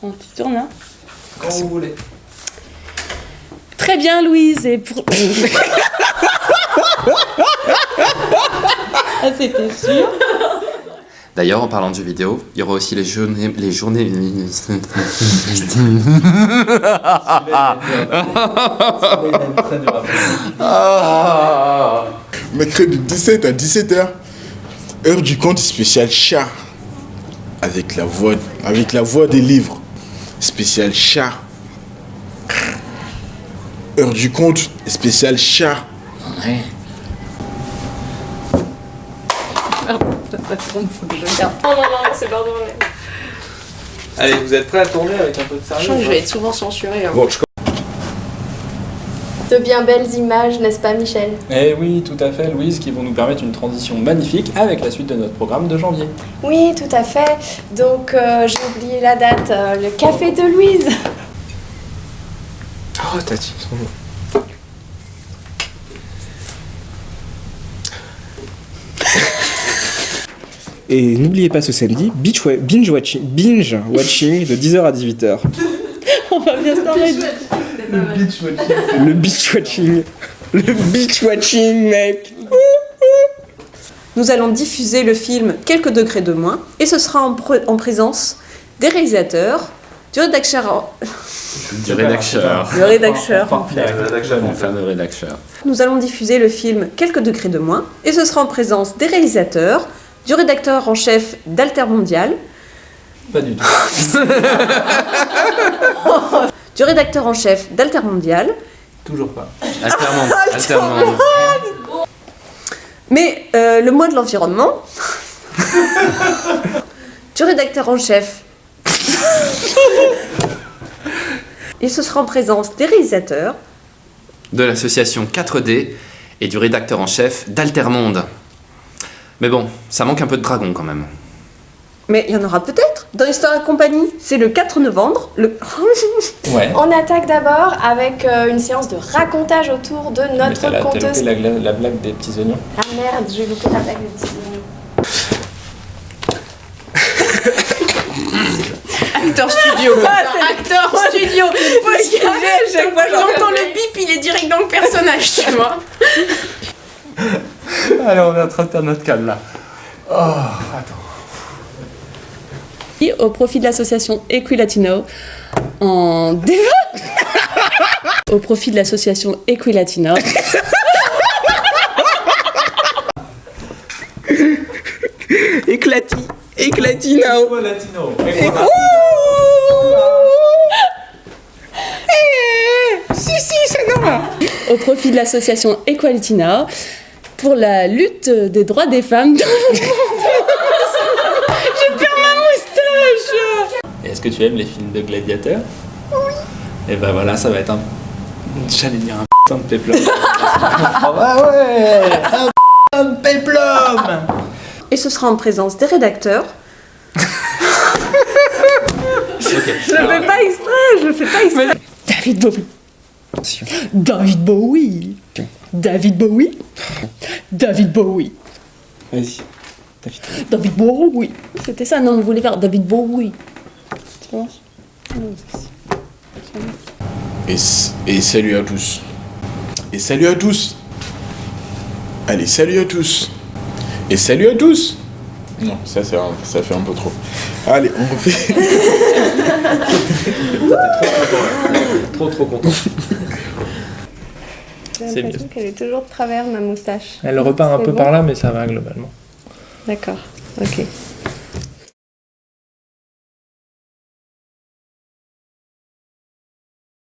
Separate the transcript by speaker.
Speaker 1: On t'y tourne là
Speaker 2: Quand vous voulez.
Speaker 1: Très bien Louise, et pour... ah c'était sûr.
Speaker 3: D'ailleurs, en parlant de jeux vidéo, il y aura aussi les journées... Les journées...
Speaker 4: Mercredi 17 à 17h, heure du conte spécial chat. Avec la voix, avec la voix des livres. Spécial chat. Heure du conte spécial chat.
Speaker 5: Oh non, non, c'est.
Speaker 2: Allez, vous êtes prêts à tourner avec un peu de
Speaker 5: Je
Speaker 2: sérieux
Speaker 5: sens que je vais être souvent censurée. hein.
Speaker 2: Bon, je
Speaker 6: De bien belles images, n'est-ce pas Michel
Speaker 7: Eh oui, tout à fait, Louise, qui vont nous permettre une transition magnifique avec la suite de notre programme de janvier.
Speaker 6: Oui, tout à fait. Donc euh, j'ai oublié la date, euh, le café de Louise.
Speaker 2: Oh, t'as dit son nom.
Speaker 8: Et n'oubliez pas ce samedi, beach wa- binge watching, binge watching de 10h à 18h.
Speaker 1: On va bien se parler
Speaker 8: Le beach watching. Le beach watching, mec.
Speaker 1: Nous allons diffuser le film Quelques degrés de moins et ce sera en, présence des réalisateurs, du rédacteur,
Speaker 3: Du rédacteur.
Speaker 1: le rédacteur.
Speaker 3: Enfin, le rédacteur.
Speaker 1: Nous allons diffuser le film Quelques degrés de moins et ce sera en présence des réalisateurs, du rédacteur en chef d'Alter Mondial,
Speaker 7: Pas du tout.
Speaker 1: du rédacteur en chef d'Alter Mondial,
Speaker 7: Toujours pas.
Speaker 3: Alternant.
Speaker 1: mais euh, le mois de l'environnement, du rédacteur en chef. Et ce sera en présence des réalisateurs,
Speaker 3: De l'association 4D et du rédacteur en chef d'Altermonde. Mais bon, ça manque un peu de dragon quand même.
Speaker 1: Mais il y en aura peut-être dans Histoire et compagnie. C'est le 4 novembre. Le...
Speaker 7: Ouais.
Speaker 6: On attaque d'abord avec euh, une séance de racontage autour de
Speaker 7: Mais
Speaker 6: notre
Speaker 7: la, t'as
Speaker 6: conteuse.
Speaker 7: la, la blague des petits oignons.
Speaker 6: Ah merde, j'ai loupé la blague des petits oignons.
Speaker 5: Acteur studio. Acteur studio. Chaque fois j'entends le bip, il est direct dans le personnage, tu vois.
Speaker 7: Allez, on est en train de faire notre calme là.
Speaker 1: Au profit de l'association Equilatino en au profit de l'association Equilatino
Speaker 8: Éclati. Éclatino.
Speaker 7: Latino.
Speaker 8: Si, si, c'est normal.
Speaker 1: au profit de l'association Equality Now pour la lutte des droits des femmes dans le monde. J'ai perdu ma moustache
Speaker 7: Et Est-ce que tu aimes les films de gladiateurs Oui. Et ben voilà, ça va être un. J'allais dire un putain de péplum. oh bah ouais Un putain de péplum
Speaker 1: Et ce sera en présence des rédacteurs. Je le fais pas exprès, je le fais pas exprès. David Bowie. David Bowie. David Bowie. David Bowie.
Speaker 8: Vas-y. David.
Speaker 1: David Bowie. C'était ça, non, on voulait faire David Bowie.
Speaker 4: Et, et salut à tous. Et salut à tous. Allez, salut à tous. Et salut à tous. Non, ça, c'est un- ça fait un peu trop. Allez, on refait.
Speaker 2: Trop trop content.
Speaker 6: J'ai
Speaker 7: C'est
Speaker 6: l'impression qu'elle est toujours de travers, ma moustache.
Speaker 7: Elle repart un peu
Speaker 6: bon
Speaker 7: par là, mais ça va globalement.
Speaker 6: D'accord, ok.